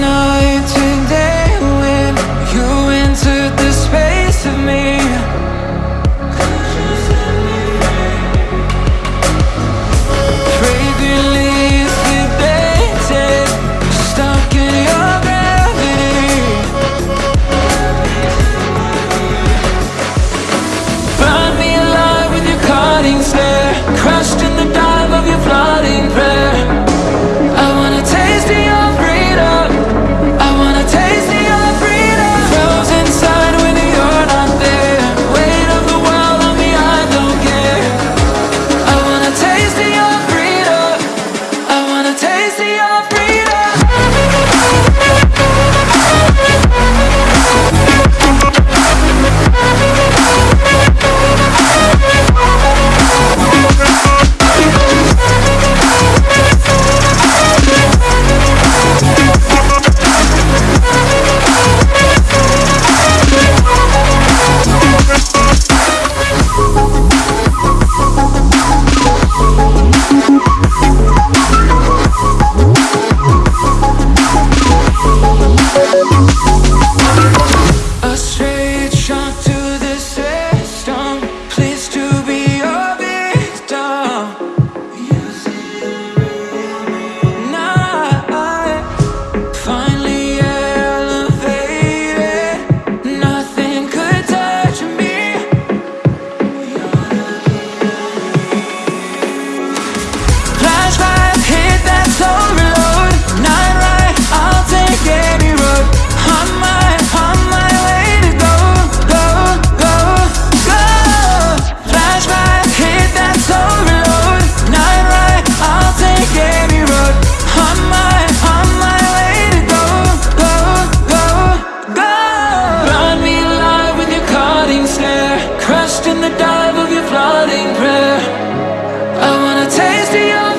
no lost in the dive of your flooding prayer. I wanna taste of your